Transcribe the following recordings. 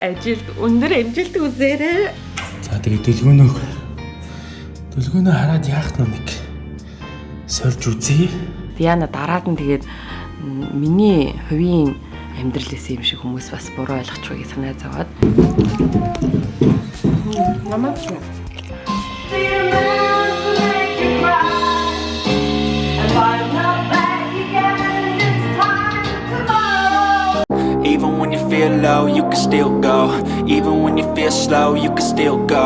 ажилд өндөр амжилт үзээрэй. За тэгээ дэлгөөнөө дэлгөөнөө хараад яах нь нэг сольж үзье. Яна дараад нь тэгээд миний хувийн амьдралээс юм шиг хүмүүс бас буруу ойлгочихгүй санаа зовоод. Намаа feel low, you can still go. Even when you feel slow, you can still go.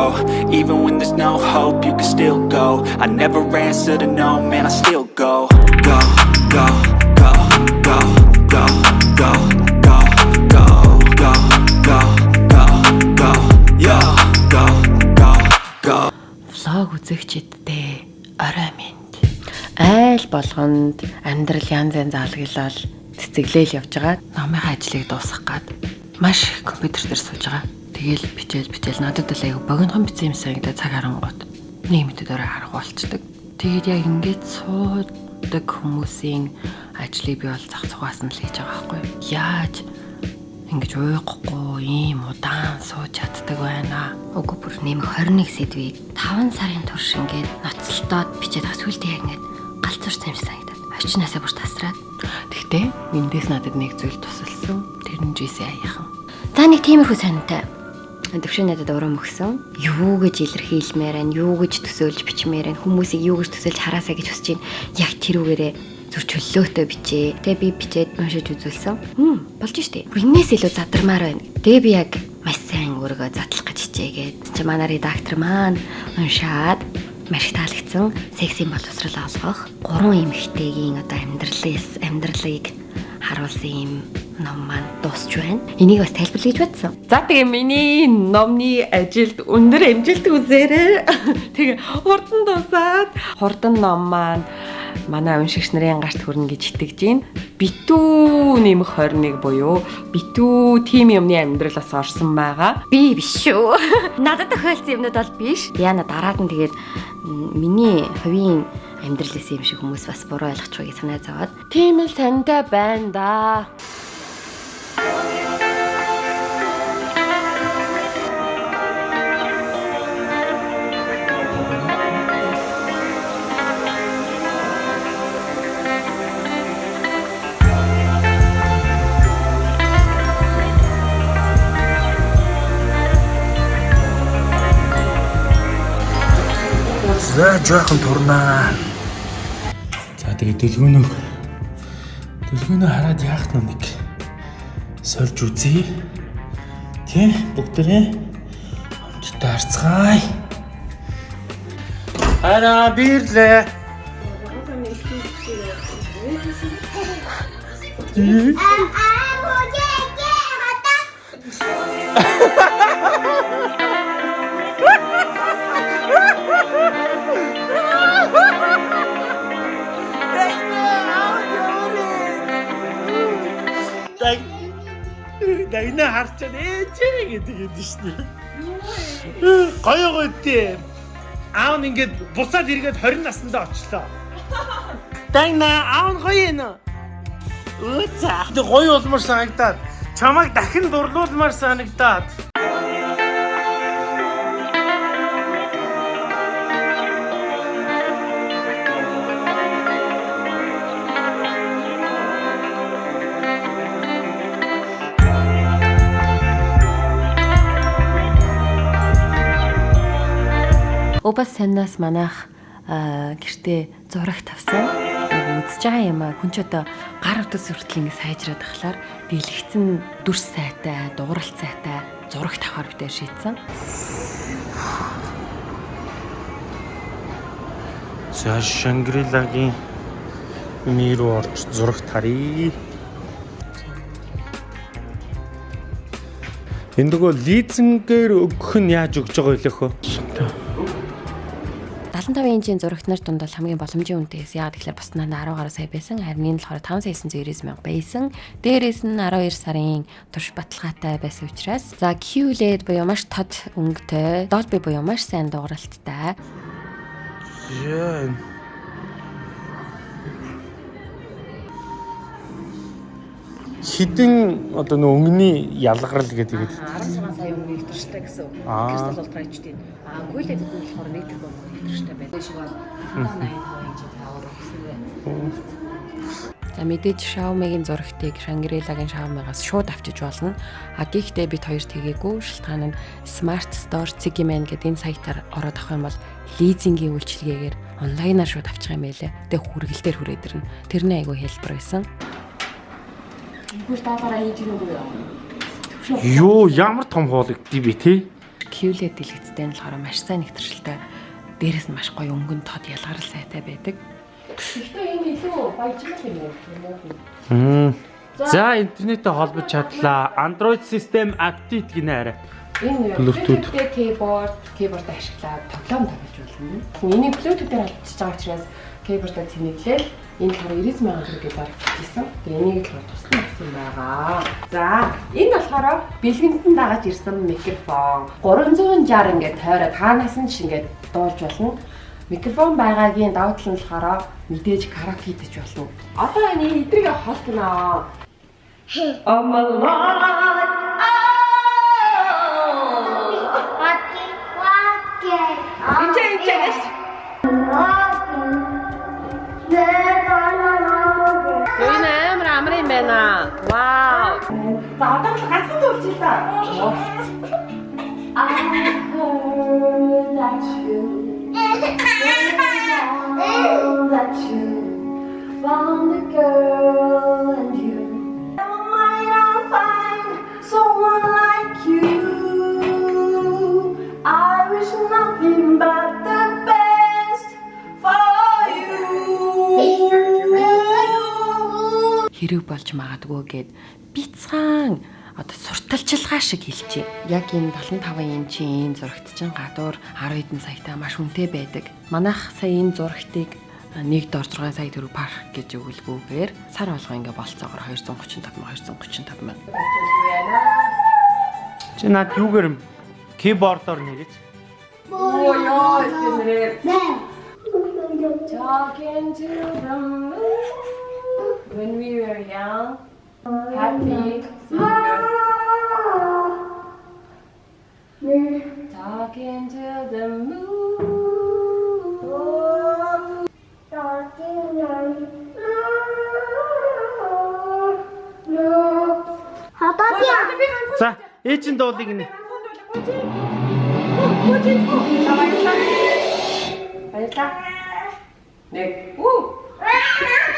Even when there's no hope, you can still go. I never answer to no, man, I still go. Go, go, go, go, go, go, go, go, go, go, go, go, yo, go, go, go. влог үзэгчдтэй орой минь. Айл болгонд амьдрал янз янз алглал цэцэглээл явж байгаа. Номынхаа ажлыг дуусгах гад маш их компьютер дээр сууж байгаа. Тэгэл бичээл бичээл надад л аяг богинохон бичсэн юм санагдаад цаг харангуут нэг мэдэд орой харах болчдөг. Тэгээд яг ингэж суудаг хүмүүсийн ажлыг би бол зах цугаас нь л хийж байгаа байхгүй юу? Яаж ингэж ууйхгүй ийм удаан сууж чаддаг байна. Уг бүр нэмэх 21 сэдвийг 5 сарын турш ингээд ноцтолдоод бичээд үлдээ яг ингээд галзуурсан юм шиг санагдаад. Очноосаа бүр тасраад. Тэгтээ эндээс надад нэг зүйл тусалсан. Тэр нь жисэн аяхан. За нэг тиймэрхүү сонинтай. Төвшин надад урам өгсөн. Юу гэж илэрхийлмээр байна, юу гэж төсөөлж бичмээр байна, хүмүүсийг юу гэж төсөөлж хараасаа гэж хүсэж байна. Яг тэрүүгээрээ зүр чөлөөтэй бичээ. Тэгээ би бичээд уншиж үзүүлсэн. Хм, болж штэ. Иннээс илүү задармаар байна. Тэгээ би яг маш сайн өөрийгөө задлах гэж хичээгээд чи манай редактор маань уншаад маш их таалагдсан. Сексийн боловсрал олгох гурван эмэгтэйгийн одоо амьдралээс амьдралыг харуулсан юм ном маань дуусч байна. Энийг бас тайлбарлая гэж бодсон. За тэгээ миний номны ажилд өндөр амжилт үзээрэй. Тэгээ хурдан дуусаад хурдан ном маань манай уншигч нарын гарт хүрнэ гэж итгэж байна. Битүү нэмэх 21 буюу битүү тим юмны амьдралаас орсон байгаа. Би биш шүү. Надад тохиолдсон юмнууд бол биш. Яна дараад нь тэгээд миний хувийн амьдралээс юм шиг хүмүүс бас буруу ойлгочихгүй санаа зовоод Тийм л сантай байна да. За жоохон турнаа. За тэгээ дэлгөөнөө дэлгөөнөө хараад яах нь нэг сольж үзье. Тэ бүгдээ хамтдаа харцгаая. Ара бирлээ. Дай. Дайна харчаад ээжээ гэдэг юм шүү дээ. Гоё гоё дээ. Аав нь ингээд буцаад эргээд 20 наснда очлоо. Дайна аав нь гоё юм. Өө за. Тэг гоё болмоор санагдаад чамайг дахин дурлуулмаар санагдаад. Убас санаас манайх гэртээ зураг тавсан. Үзэж байгаа юм аа хүн ч одоо гар утас хүртэл ингэ сайжраад ахлаар дэлгэцэн дүрс сайтай, дууралт сайтай зураг тавахаар битээр шийдсэн. За Шангрилагийн ми руу орж зураг тарья. Энэ нөгөө лизингээр өгөх нь яаж өгж байгаа вэ хөө? 75 инчийн зурагт нар дунд бол хамгийн боломжийн үнэтэйс яагаад тэгэхээр бус нь 10 гаруй сая байсан. Харин энэ болохоор 5990 мянга байсан. Дээрээс нь 12 сарын турш баталгаатай байсан учраас за QLED буюу маш тод өнгөтэй, Dolby буюу маш сайн дууралттай. Яа. Хідэн одоо нөө өнгөний ялгарл гэдэг ихэд 16 сая өмнө илэрштэй гэсэн. Аа. Кристал ультра HD. Аа гүйлээд гэдэг нь болохоор нэг тэрбум илэрштэй байдаг. Шиг бол 80 хоног тавар гэсэн. За мэдээж Xiaomi-гийн зурагтыг Shangri-La-гийн Xiaomi-гаас шууд авчиж болно. А гэхдээ бид хоёр тэгээгүй. Шилтгаан нь Smart Store Zigiman гэдэг энэ сайтаар ороод авах юм бол лизингийн үйлчилгээгээр онлайнаар шууд авчих юм байлээ. Тэгээ хүргэлтээр хүрээд ирнэ. Тэрний айгүй хэлбэр байсан. Юу ямар том хоолыг би тий QLED дэлгэцтэй нь болохоор маш сайн нэгтэршилтэй. Дээрээс нь маш гоё өнгөн тод ялгарл сайтай байдаг. Гэхдээ энэ илүү баяжмал юм уу? За интернеттэй холбож чадлаа. Android system update гинэ арай. Энэ Bluetooth. Keyboard, keyboard ашиглаад тоглоом тоглож болно. Энийг Bluetooth-ээр холбогдож байгаа учраас keyboard-а цэнэглээл энэ болохоор 90 сая төгрөгийг зарчихсан. Тэгээ энийг л туслан авсан байгаа. За, энэ болохоор бэлгэндэн дагаж ирсэн микрофон. 360 ингээд тойроод хаанаас нь ч ингээд дуулж болно. Микрофон байгаагийн давуу тал нь болохоор мэдээж караоке хийж болно. Одоо энэ эдрийг холтноо. Oh my lord. Инчэ амар юм байна. Вау. За одоо л ганцхан дуулж ил та. I heard that you, that you found a girl магадгүй гэд бицгаан одоо сурталчилгаа шиг хэлчихэ. Яг энэ 75 инчийн зурагт чинь гадуур 10 хэдэн саятай маш хүнтэй байдаг. Манайх сая энэ зурагтыг нэг дор 6 сая төгрөг парк гэж өгүүлгүүгээр сар болгоо ингээ болцоогоор 235 235 мянга. Чи над юугаар юм? Keyboard-оор нэгэж. Talking to the moon when we were young, happy, Talking to the moon. За, ээжийн дуулыг нэ. Баярлалаа. Нэг. Уу.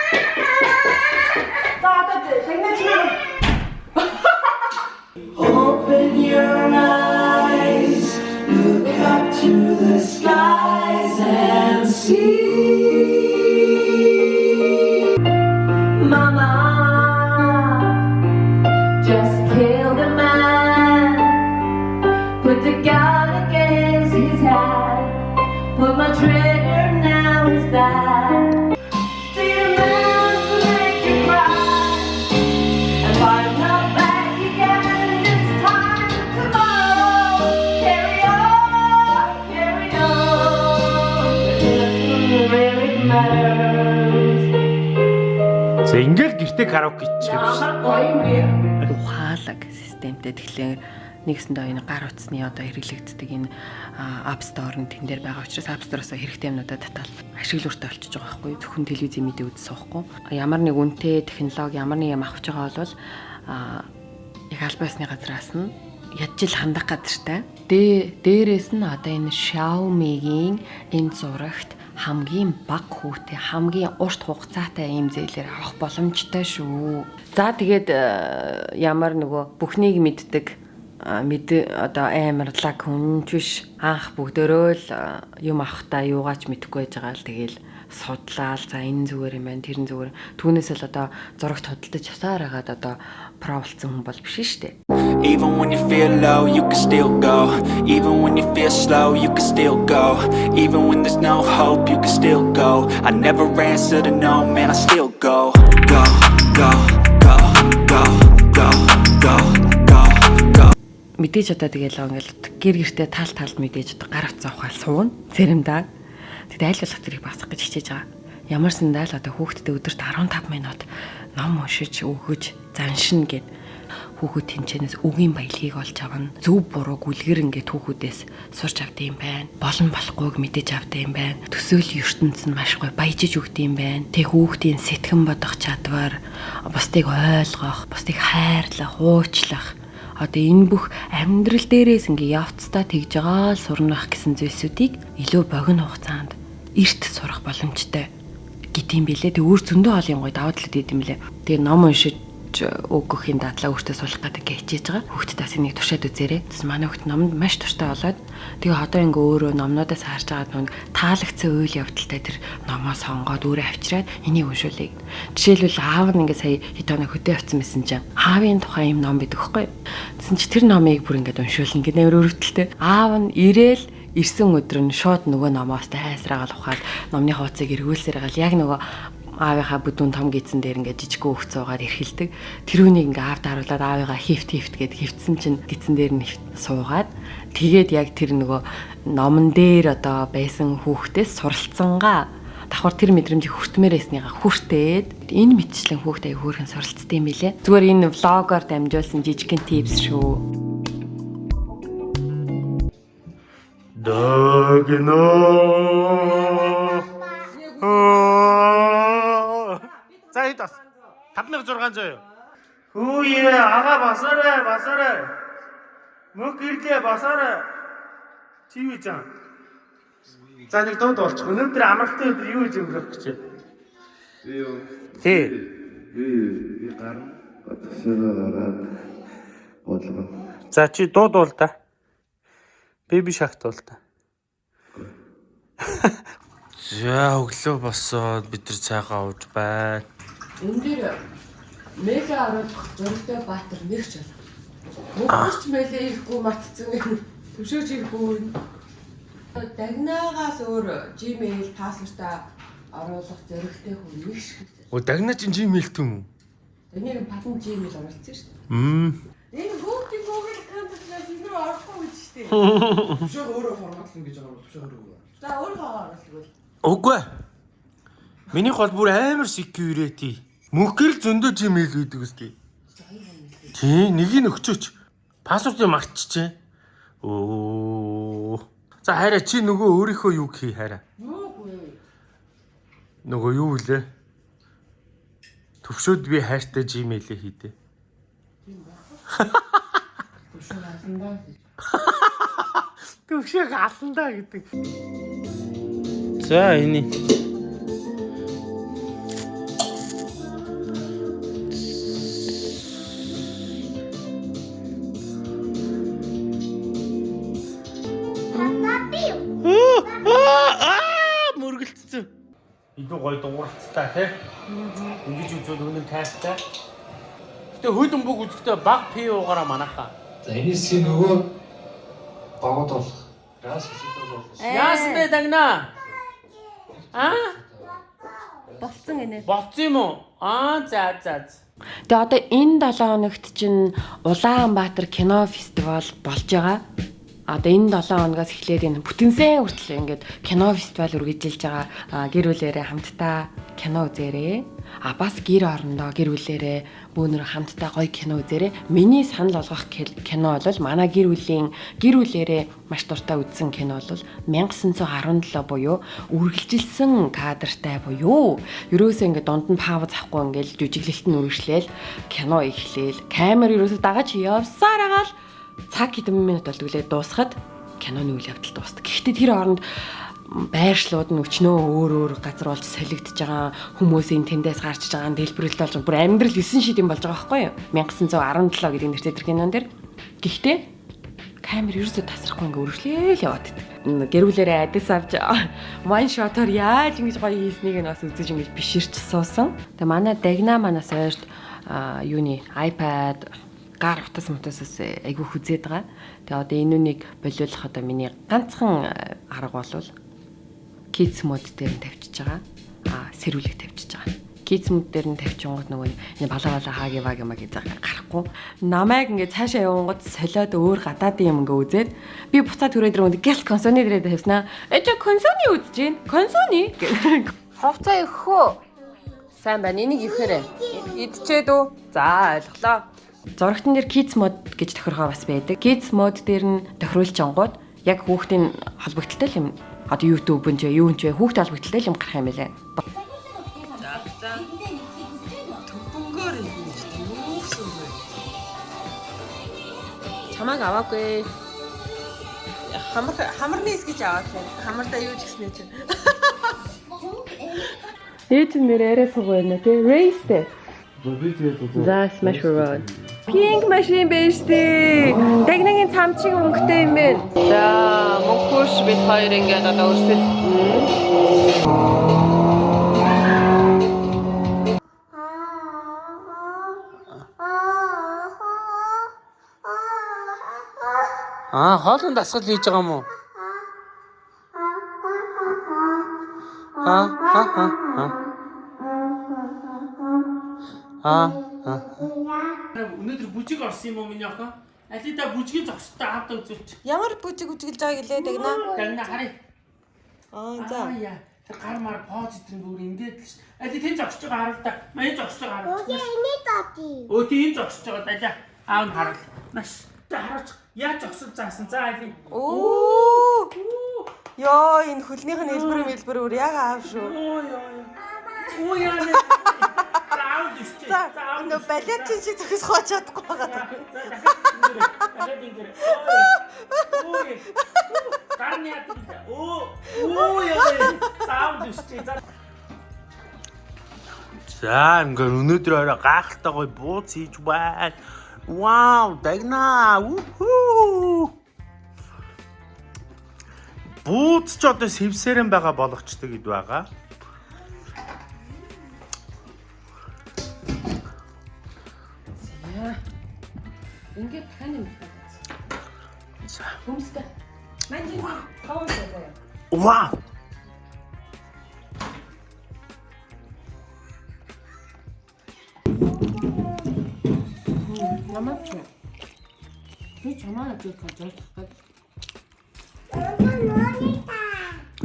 Open your eyes, look up to the skies and see. За ингээл гэртээ караоке хийчих юм шиг. ухаалаг системтэй тэгэхээр нэгсэндээ энэ гар утасны одоо хэрэглэгддэг энэ App Store нь тэн дээр байгаа учраас App Store-оос хэрэгтэй юмнуудаа татал ашиглууртай болчихж байгаа байхгүй зөвхөн телевизийн мэдээ үзэж суухгүй ямар нэг үнэтэй технологи ямар нэг юм авч байгаа бол яг аль байсны газраас нь ядчил хандах газартай. Дэ дээрээс нь одоо энэ Xiaomi-гийн энэ зурагт хамгийн бага хүүтэй хамгийн урт хугацаатай ийм зээлээр авах боломжтой шүү. За тэгээд э, ямар нөгөө бүхнийг мэддэг мэд одоо амарлаг хүнч биш анх бүгдөө л а, юм авахтаа юугаач мэдэхгүй байж байгаа л тэгэл судлаал за энэ зүгээр юм байна тэрэн зүгээр түүнээс л одоо зурагт хөдөлтөж часаар хагаад одоо про болсон хүн бол биш шүү дээ. Even when you feel low, you can still go. Even when you feel slow, you can still go. Even when there's no hope, you can still go. I never answer to no, man, I still go. Go, go, go, go, go, go, мэдээж одоо тэгэл ингээл гэр гертэ таал таалд мэдээж одоо гар утас авахаар сууна цэрэндаа. Тэгэхдээ аль болох тэрийг басах гэж хичээж байгаа. Ямар сандаа л одоо хүүхдэд өдөрт 15 минут ном уншиж өгөж заншин гэд хүүхэд тэнчэнээс үгийн баялагийг олж авна. Зөв буруу гүлгэр ингээд хүүхүүдээс сурч авд юм байна. Болон болохгүйг мэдэж авд юм байна. Төсөөл ертөнц нь маш гоё баяжиж өгд юм байна. Тэг хүүхдийн сэтгэн бодох чадвар, бусдыг ойлгох, бусдыг хайрлах, уучлах одоо энэ бүх амьдрал дээрээс ингээ явцдаа тэгж байгаа л сурнах гэсэн зүйлсүүдийг илүү богино хугацаанд эрт сурах боломжтой гэдэм билээ. Тэг өөр зөндөө олон гоё даваа талууд идэм билээ. Тэгээ ном уншиж өгөхийн дадлаа өөртөө суулгах гэдэг ингээ хичээж байгаа. Хүүхдэд бас энийг туршаад үзээрэй. Тэс манай хүүхд номонд маш туртай болоод тэгээ одоо ингээ өөрөө номнуудаас харж байгаа нүг таалагдсан үйл явдалтай тэр номоо сонгоод өөрөө авчираад энийг уншуулъя. Жишээлбэл аав нь ингээ сая хитоноо хөдөө авсан байсан чинь аавын тухай юм ном бидэг хгүй. Тэсэн чи тэр номыг бүр ингээ уншуулна гэнэ өрөвдөлттэй. Аав нь ирээл ирсэн өдөр нь шууд нөгөө номоос тайсраагаал ухаад номны хуудсыг эргүүлсээр гал яг нөгөө аавынхаа бүдүүн том гидсэн дээр ингээд жижигхэн хөвц суугаад эрхэлдэг. Тэр үнийг ингээд аавд харуулад аавыгаа хифт хифт гэд хөвцсөн чинь гидсэн дээр нь суугаад тэгээд яг тэр нөгөө номон дээр одоо байсан хүүхдээс суралцсангаа давхар тэр мэдрэмжийг хүртмээр байсныгаа хүртээд энэ мэтчлэн хүүхдээ хөөрхөн суралцсан юм билэ. Зүгээр энэ влогоор дамжуулсан жижигхэн типс шүү. Дагно. Хэд бас 5600 юу? Хөөе ага басаарай басаарай. Мөг ирлээ басаарай. Чив жаа. За нэг дууд болчих. Өнөөдөр амралтын өдөр юу гэж өнгөрөх гэж байна? Би юу? Тий. Би би гарна. Батсаа гараад бодлоо. За чи дуудуул та. Бэби шахт бол та. За өглөө босоод бид нар цайгаа ууж байна. Энэ дээр мега оруулах зөрөгтэй баатар нэрч байна. Мөнгөч мэлээ ирэхгүй матцсан төвшөөж ирэхгүй. Дагнаагаас өөр Gmail пассвортаа оруулах зөрөгтэй хүн нэг шиг. Оо дагна чи Gmail түм үү? Энийг падан Gmail оруулсан шүү дээ. Мм. Энэ Google Google энэ рүү орохгүй гэж шүү дээ. Төвшөө өөрөө форматлна гэж байгаа юм. Төвшөө өөрөө. За өөрөө оруулах. Үгүй. Минийх бол бүр амар security. Мөнхгөр зөндөө Gmail үйдэг үстэй. Тий, нэгийг нь өгчөөч. Пассвортыг мартчихжээ. Оо. За хараа чи нөгөө өөрийнхөө юу хий хараа. Нөгөө юу вэ? Төвшөөд би хайртай Gmail-ээ хийдэ. Төвшөөг аландаа гэдэг. За эний. Дууралцтай тий. Ингэж үзвэл үнэн тайртай. Гэтэ хөлн бүг үзэхдээ баг пи уугаараа манахаа. За энэс нөгөө багууд болох. Яасан бэ дагна? Аа? Болцсон гинэ. Болцсон юм уу? Аа за за. за. Тэгээ одоо энэ 7 хоногт чинь Улаанбаатар кино фестивал болж байгаа. Одоо энэ 7 хоногоос эхлээд энэ бүтэнсэн хүртэл ингээд кино фестивал үргэлжилж байгаа. Гэр бүлэрээ хамтдаа кино үзээрэй. А бас гэр орондоо гэр бүлэрээ бөөнөр хамтдаа гоё кино үзээрэй. Миний санал болгох кино бол манай гэр бүлийн гэр бүлэрээ маш дуртай үзсэн кино бол 1917 буюу үргэлжилсэн кадртай буюу ерөөсөө ингээд дунд нь пауз авахгүй ингээд жүжиглэлт нь үргэлжлээл кино эхлээл камер ерөөсөө дагаж явсаар агаал цаг хэдэн минут болдгоо дуусахад киноны үйл явдал дуусдаг. Гэхдээ тэр хооронд байршлууд нь өчнөө өөр өөр газар болж солигдож байгаа хүмүүсийн тэндээс гарчиж байгаа дэлбэрэлт болж бүр амьдрал 9 шид юм болж байгаа байхгүй юу 1917 гэдэг нэртэй тэр кинон дэр гэхдээ камер ерөөсөө тасрахгүй ингээ өргөлөөл яваад байдаг. Гэр бүлэрээ адис авч one shot-оор яаж ингэж гоё хийснийг нь бас үзэж ингэж биширч суусан. Тэгээ манай дагна манаас ойрт юуны iPad гар утас мутасаас айгүй хүзээд байгаа. Тэгээ одоо энэ үнийг болиулах одоо миний ганцхан а, арга бол kids mode дээр нь тавьчихж байгаа. Аа сэрүүлэг тавьчихж байгаа. Kids mode дээр нь тавьчихгонгод нөгөө энэ балаа балаа хааги ваги маги заа гарахгүй. Намайг ингээд цаашаа явангууд солиод өөр гадаадын юм ингээ үзээд би буцаад түрээд ирээд гэл консоны дээрээ тавьснаа. Э чи консоны үзэж гин. Консоны. Хувцас өгөхөө. Сайн байна. Энийг ивхээрээ. Идчээд үү? За, ойлголоо. Зурагтан дээр kids mode гэж тохиргоо бас байдаг. Kids mode дээр нь тохируулж ангууд яг хүүхдийн холбогдолтой юм. Одоо YouTube нь ч юу ч хүүхд холбогдолтой юм гарах юм байлаа. Чамааг аваагүй. Хамар хамарны эс гэж аваад байна. Хамардаа юу ч гэснэ чинь. Ээж нэр арай суг байна тий. Race дээ. Би тэгээд За smash road. Pink machine биш тий. Дагнагийн цамчиг өнгөтэй юм байна. За мөнхөш бид хоёр ингээд одоо өрсөлдөн. Аа, хоолнд дасгал хийж байгаа юм уу? Аа, аа, аа, аа. Аа, аа. Өнөөдөр бүжиг орсон юм уу миний охин? Алида бүжгийн зогстой авд үзүүлчих. Ямар бүжиг үжиглэж байгааг илээ дагна. Тагна харъя. Аа Аа яа. Тэр гар мар поз итрэн бүр ингээд л ш. Али тэн зогсож байгаа харал та. Маяг зогсож байгаа харал. Өө энэ тати. Өө тийм зогсож байгаа далаа. Аав нь харал. Маш. За хараач. Яаж зогсож заасан. За али. Оо. Йоо энэ хөлнийх нь хэлбэр мэлбэр өөр яг аав шүү. Оо яа. Оо яа. Аав дэвчээ. За аав нөө балетчин шиг зөхис хооч чадахгүй байгаа. Алаад ингэр. Ой. Гарны яд. Оо. Оо яа. Заав дэвчээ. За. За ингээд өнөөдөр орой гайхалтай гоё бууц хийж байна. Вау, дагна. Уху. Бууц ч одоо сэвсэрэн байгаа болгочтой гэд байгаа. Ингээд тань юм. За. Хүмстэй. Мань жин хаваа заяа. Вау. Намаа чи. Би чамаа гэж хэлж байгаа.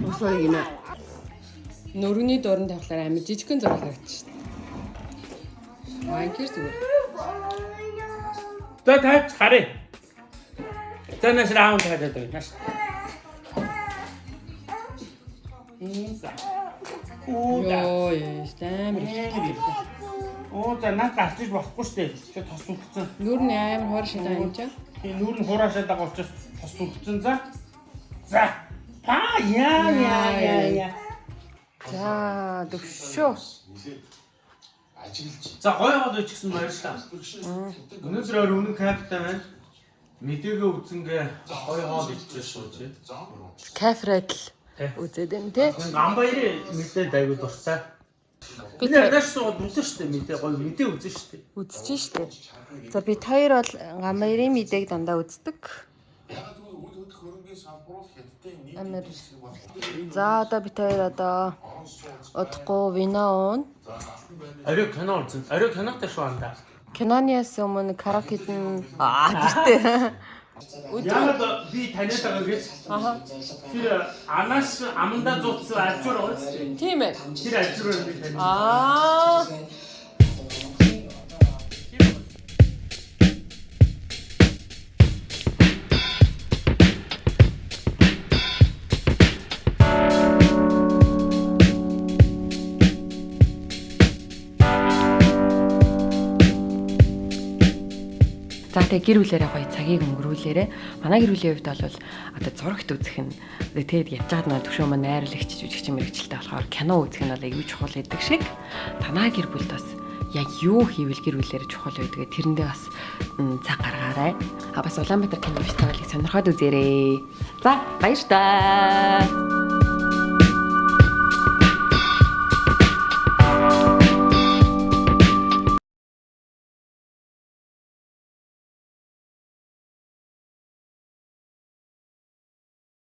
Осоо юм. Нөрөний дуран тавхлаар амар жижигхэн зураг харагдчих шээ. Майкер зүгээр. За таач харъя. За нас раунд хадаад байна. Нас. Да. Йоо амар их. Оо за наад гарч иж болохгүй шүү дээ. Чи тос үлдсэн. Нүүр нь амар хор шидаа юм чаа. Тийм нүүр нь хураашаад байгаа учраас тос үлдсэн за. За. Па яа яа яа яа. За төвшөө. За гоё гол үуч гэсэн баярлалаа. Өнөөдөр өөр үнэн каптай байна. Мэдээгээ үзэнгээ гоё хоол идчихсэн сууж. Кафред л үзээд байна те. Гамбаяр мэдээд аягүй дуртай. Би надаас сууд үзэн штэ мэдээ гоё мэдээ үзэн штэ. үзэж штэ. За бид хоёр бол гамбайрын мэдээг дандаа үздэг. Амар. За одоо бид хоёр одоо удахгүй вино уун. Ариу кино үзэн. Ариу кинотой шүү андаа. Кинониас өмнө караокед нь аа гэртээ. Яагаад би таниад байгаа гэж? Аа. Тэр анаас аманда зуцсан ажуур ууц. Тийм ээ. Тэр ажуур би таниад. Аа. За тэгээ гэр бүлэрээ гоё цагийг өнгөрүүлээрэ. Манай гэр бүлийн хувьд бол одоо зурагт үзэх нь тэгээд явж байгаад нэг төвшөө маань найрлагч жүжигч мэрэгчлээ болохоор кино үзэх нь бол аюу чухал гэдэг шиг танаа гэр бүлд бас яг юу хийвэл гэр бүлэрээ чухал байдгээ тэрэндээ бас цаг гаргаарай. А бас Улаанбаатар кино фестивалыг сонирхоод үзээрэй. За баяр таа.